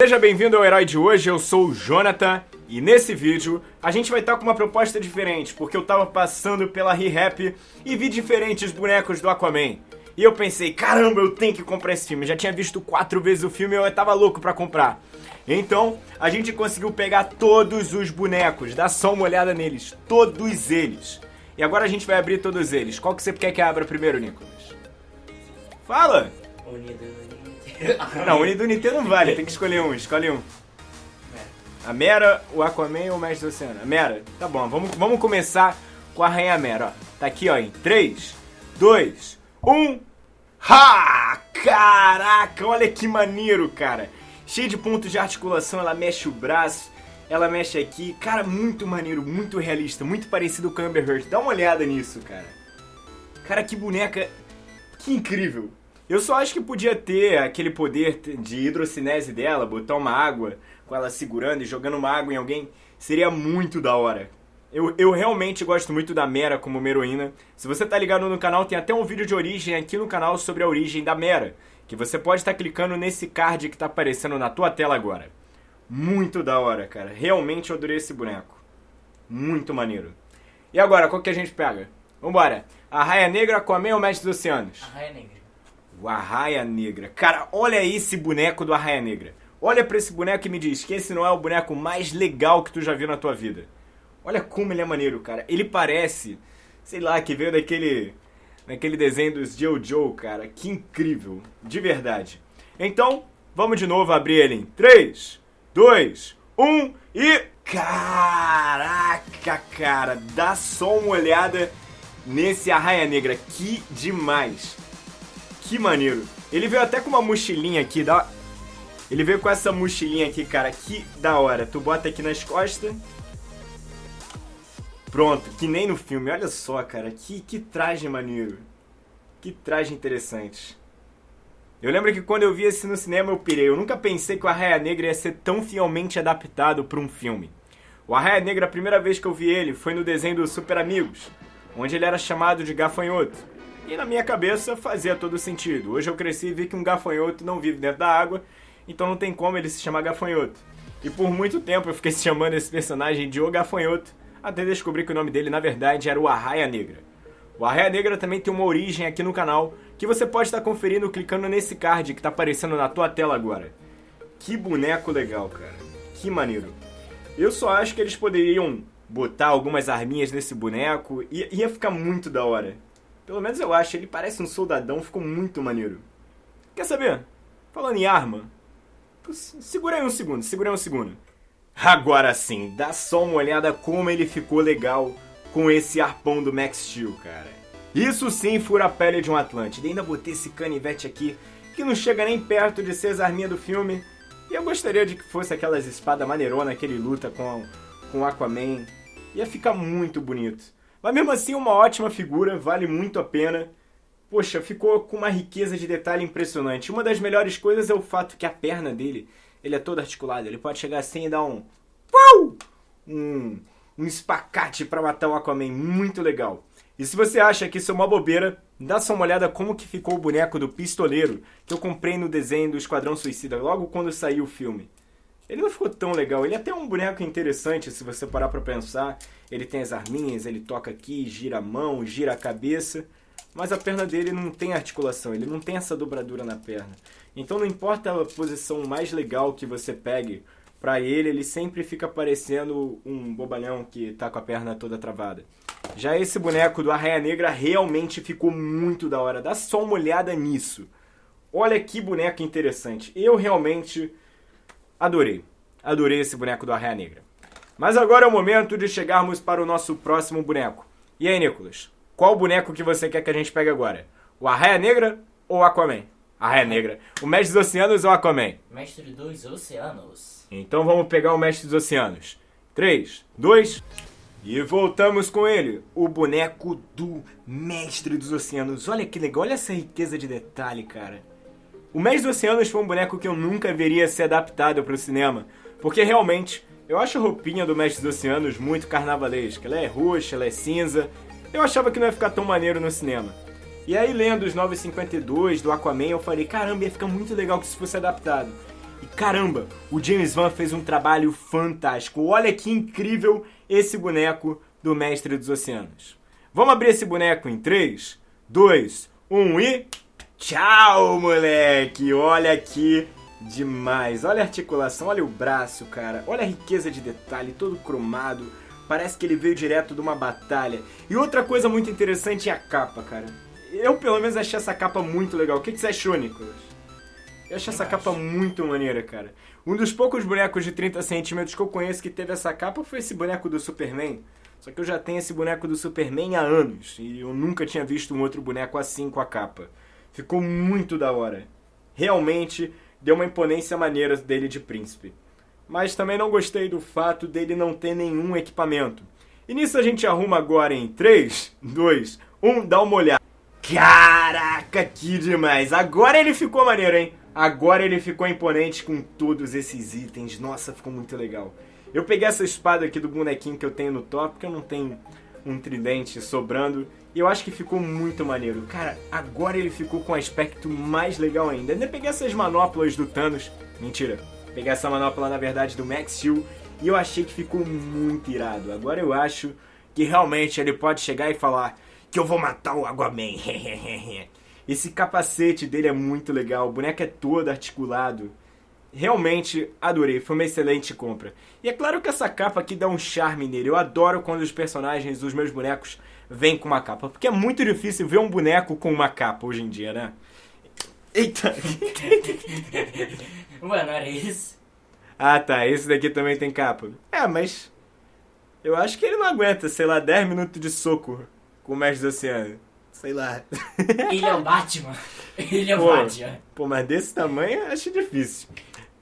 Seja bem-vindo ao Herói de hoje, eu sou o Jonathan e nesse vídeo a gente vai estar com uma proposta diferente, porque eu tava passando pela ReHap e vi diferentes bonecos do Aquaman. E eu pensei, caramba, eu tenho que comprar esse filme. Já tinha visto quatro vezes o filme e eu tava louco pra comprar. Então, a gente conseguiu pegar todos os bonecos, dá só uma olhada neles, todos eles. E agora a gente vai abrir todos eles. Qual que você quer que abra primeiro, Nicolas? Fala! Unido, Não, o Unido Nintendo não vale, tem que escolher um, escolhe um. A Mera, o Aquaman ou o Mestre do Oceano? A Mera, tá bom, vamos, vamos começar com a Rainha Mera, ó. Tá aqui, ó, em 3, 2, 1. Ha! Caraca, olha que maneiro, cara. Cheio de pontos de articulação, ela mexe o braço, ela mexe aqui. Cara, muito maneiro, muito realista, muito parecido com a Amber Heard. Dá uma olhada nisso, cara. Cara, que boneca... Que incrível. Eu só acho que podia ter aquele poder de hidrocinese dela, botar uma água com ela segurando e jogando uma água em alguém. Seria muito da hora. Eu, eu realmente gosto muito da Mera como uma heroína. Se você tá ligado no canal, tem até um vídeo de origem aqui no canal sobre a origem da Mera. Que você pode estar tá clicando nesse card que tá aparecendo na tua tela agora. Muito da hora, cara. Realmente eu adorei esse boneco. Muito maneiro. E agora, qual que a gente pega? Vambora. A Raia Negra, Aquaman ou Mestre dos Oceanos? A Raia Negra. O Arraia Negra. Cara, olha esse boneco do Arraia Negra. Olha pra esse boneco e me diz que esse não é o boneco mais legal que tu já viu na tua vida. Olha como ele é maneiro, cara. Ele parece, sei lá, que veio daquele daquele desenho dos Jojo, cara. Que incrível. De verdade. Então, vamos de novo abrir ele em 3, 2, 1 e... Caraca, cara. Dá só uma olhada nesse Arraia Negra. Que demais. Que maneiro. Ele veio até com uma mochilinha aqui, dá... Ele veio com essa mochilinha aqui, cara, que da hora. Tu bota aqui nas costas. Pronto, que nem no filme. Olha só, cara, que, que traje maneiro. Que traje interessante. Eu lembro que quando eu vi esse no cinema eu pirei. Eu nunca pensei que o Arraia Negra ia ser tão fielmente adaptado para um filme. O Arraia Negra, a primeira vez que eu vi ele foi no desenho do Super Amigos, onde ele era chamado de gafanhoto. E na minha cabeça fazia todo sentido. Hoje eu cresci e vi que um gafanhoto não vive dentro da água, então não tem como ele se chamar gafanhoto. E por muito tempo eu fiquei chamando esse personagem de O Gafanhoto, até descobrir que o nome dele na verdade era o Arraia Negra. O Arraia Negra também tem uma origem aqui no canal, que você pode estar conferindo clicando nesse card que está aparecendo na tua tela agora. Que boneco legal, cara. Que maneiro. Eu só acho que eles poderiam botar algumas arminhas nesse boneco e ia ficar muito da hora. Pelo menos eu acho, ele parece um soldadão, ficou muito maneiro. Quer saber? Falando em arma, segura aí um segundo, segura aí um segundo. Agora sim, dá só uma olhada como ele ficou legal com esse arpão do Max Steel, cara. Isso sim fura a pele de um Atlântida. Ainda botei esse canivete aqui, que não chega nem perto de ser as arminhas do filme. E eu gostaria de que fosse aquelas espadas maneironas que ele luta com, com Aquaman. Ia ficar muito bonito. Mas mesmo assim, uma ótima figura, vale muito a pena. Poxa, ficou com uma riqueza de detalhe impressionante. Uma das melhores coisas é o fato que a perna dele, ele é toda articulada. Ele pode chegar assim e dar um... Um, um espacate para matar o Aquaman. Muito legal. E se você acha que isso é uma bobeira, dá só uma olhada como que ficou o boneco do pistoleiro que eu comprei no desenho do Esquadrão Suicida, logo quando saiu o filme. Ele não ficou tão legal. Ele é até um boneco interessante, se você parar pra pensar. Ele tem as arminhas, ele toca aqui, gira a mão, gira a cabeça. Mas a perna dele não tem articulação, ele não tem essa dobradura na perna. Então não importa a posição mais legal que você pegue pra ele, ele sempre fica parecendo um bobalhão que tá com a perna toda travada. Já esse boneco do Arraia Negra realmente ficou muito da hora. Dá só uma olhada nisso. Olha que boneco interessante. Eu realmente Adorei. Adorei esse boneco do Arraia Negra. Mas agora é o momento de chegarmos para o nosso próximo boneco. E aí, Nicolas? Qual boneco que você quer que a gente pegue agora? O Arraia Negra ou o Aquaman? Arraia Negra. O Mestre dos Oceanos ou o Aquaman? Mestre dos Oceanos. Então vamos pegar o Mestre dos Oceanos. 3, 2... E voltamos com ele, o boneco do Mestre dos Oceanos. Olha que legal, olha essa riqueza de detalhe, cara. O Mestre dos Oceanos foi um boneco que eu nunca veria ser adaptado para o cinema, porque realmente eu acho a roupinha do Mestre dos Oceanos muito carnavalesca. Ela é roxa, ela é cinza. Eu achava que não ia ficar tão maneiro no cinema. E aí, lendo os 952 do Aquaman, eu falei, caramba, ia ficar muito legal que isso fosse adaptado. E caramba, o James Van fez um trabalho fantástico. Olha que incrível esse boneco do Mestre dos Oceanos. Vamos abrir esse boneco em 3, 2, 1 e. Tchau, moleque! Olha aqui demais. Olha a articulação, olha o braço, cara. Olha a riqueza de detalhe, todo cromado. Parece que ele veio direto de uma batalha. E outra coisa muito interessante é a capa, cara. Eu, pelo menos, achei essa capa muito legal. O que, que você achou, Nicolas? Eu achei essa capa muito maneira, cara. Um dos poucos bonecos de 30 centímetros que eu conheço que teve essa capa foi esse boneco do Superman. Só que eu já tenho esse boneco do Superman há anos. E eu nunca tinha visto um outro boneco assim com a capa. Ficou muito da hora. Realmente deu uma imponência maneira dele de príncipe mas também não gostei do fato dele não ter nenhum equipamento. E nisso a gente arruma agora em 3, 2, 1, dá uma olhada. Caraca, que demais! Agora ele ficou maneiro, hein? Agora ele ficou imponente com todos esses itens. Nossa, ficou muito legal. Eu peguei essa espada aqui do bonequinho que eu tenho no top, porque eu não tenho um tridente sobrando. E eu acho que ficou muito maneiro. Cara, agora ele ficou com um aspecto mais legal ainda. Ainda peguei essas manoplas do Thanos. Mentira, Peguei essa manopla, na verdade, do Max Steel e eu achei que ficou muito irado. Agora eu acho que realmente ele pode chegar e falar que eu vou matar o Aquaman. Esse capacete dele é muito legal, o boneco é todo articulado. Realmente adorei, foi uma excelente compra. E é claro que essa capa aqui dá um charme nele. Eu adoro quando os personagens dos meus bonecos vêm com uma capa, porque é muito difícil ver um boneco com uma capa hoje em dia, né? Eita! Mano, era isso? Ah tá, esse daqui também tem capa. É, mas. Eu acho que ele não aguenta, sei lá, 10 minutos de soco com o Mestre do Oceano. Sei lá. Ele é o Batman. Ele é o pô, Batman. Pô, mas desse tamanho eu acho difícil.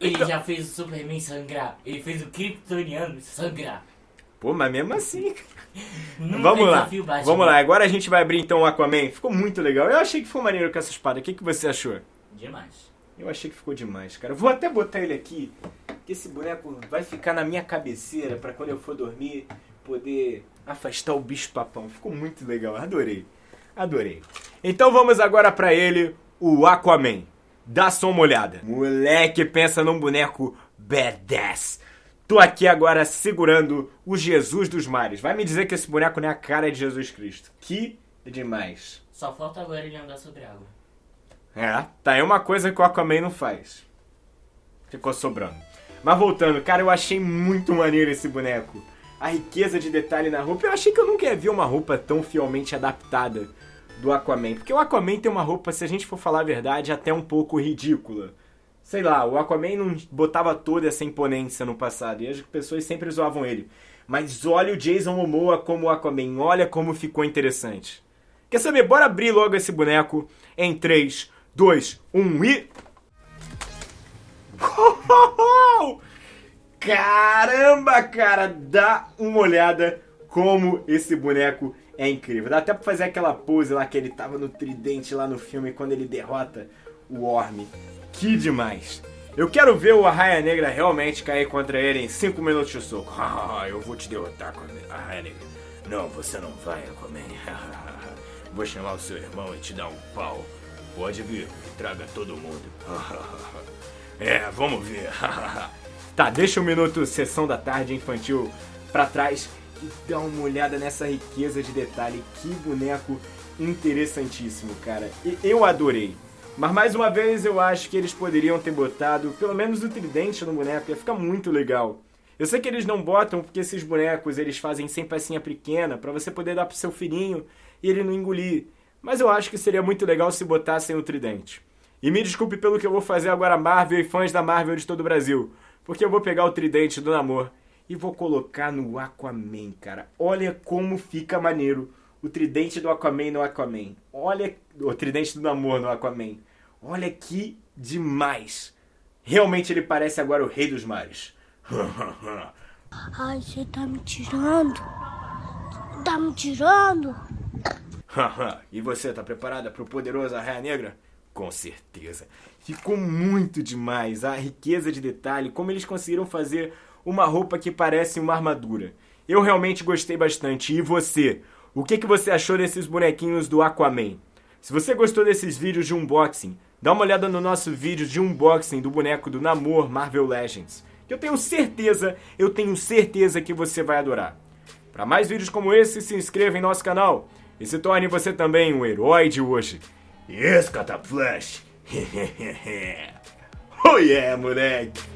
Ele então... já fez o Superman sangrar. Ele fez o Kryptoniano sangrar. Pô, mas mesmo assim. Vamos lá. Vamos lá. Agora a gente vai abrir então o Aquaman. Ficou muito legal. Eu achei que foi maneiro com essa espada. O que, que você achou? Demais. Eu achei que ficou demais, cara. Vou até botar ele aqui, que esse boneco vai ficar na minha cabeceira para quando eu for dormir poder afastar o bicho papão. Ficou muito legal, adorei. Adorei. Então vamos agora para ele, o Aquaman. Dá só uma olhada. Moleque, pensa num boneco badass. Tô aqui agora segurando o Jesus dos mares. Vai me dizer que esse boneco não é a cara de Jesus Cristo. Que demais. Só falta agora ele andar sobre água. É, tá aí uma coisa que o Aquaman não faz. Ficou sobrando. Mas voltando, cara, eu achei muito maneiro esse boneco. A riqueza de detalhe na roupa. Eu achei que eu nunca ia ver uma roupa tão fielmente adaptada do Aquaman. Porque o Aquaman tem uma roupa, se a gente for falar a verdade, até um pouco ridícula. Sei lá, o Aquaman não botava toda essa imponência no passado. E as pessoas sempre zoavam ele. Mas olha o Jason Momoa como o Aquaman. Olha como ficou interessante. Quer saber? Bora abrir logo esse boneco em 3, 2, 1 e. Caramba, cara, dá uma olhada como esse boneco é incrível. Dá até pra fazer aquela pose lá que ele tava no tridente lá no filme quando ele derrota o Orme. Que demais. Eu quero ver o Arraia Negra realmente cair contra ele em 5 minutos de soco. Eu vou te derrotar, Arraia Negra. Não, você não vai, Aquaman. Vou chamar o seu irmão e te dar um pau. Pode vir, traga todo mundo. é, vamos ver. tá, deixa um minuto sessão da tarde infantil pra trás e dá uma olhada nessa riqueza de detalhe. Que boneco interessantíssimo, cara. Eu adorei. Mas mais uma vez eu acho que eles poderiam ter botado pelo menos o tridente no boneco, ia ficar muito legal. Eu sei que eles não botam porque esses bonecos eles fazem sem pecinha pequena para você poder dar pro seu filhinho e ele não engolir. Mas eu acho que seria muito legal se botassem o tridente. E me desculpe pelo que eu vou fazer agora, Marvel e fãs da Marvel de todo o Brasil. Porque eu vou pegar o tridente do namoro e vou colocar no Aquaman, cara. Olha como fica maneiro o tridente do Aquaman no Aquaman. Olha o tridente do namoro no Aquaman. Olha que demais. Realmente ele parece agora o rei dos mares. Ai, você tá me tirando? Tá me tirando? e você, tá preparada para o poderoso Arraia Negra? Com certeza. Ficou muito demais a riqueza de detalhe, como eles conseguiram fazer uma roupa que parece uma armadura. Eu realmente gostei bastante. E você? O que, que você achou desses bonequinhos do Aquaman? Se você gostou desses vídeos de unboxing, dá uma olhada no nosso vídeo de unboxing do boneco do Namor Marvel Legends, que eu tenho certeza, eu tenho certeza que você vai adorar. Para mais vídeos como esse, se inscreva em nosso canal e se torne você também um herói de hoje. Yes, Cataflash! oh yeah, moleque!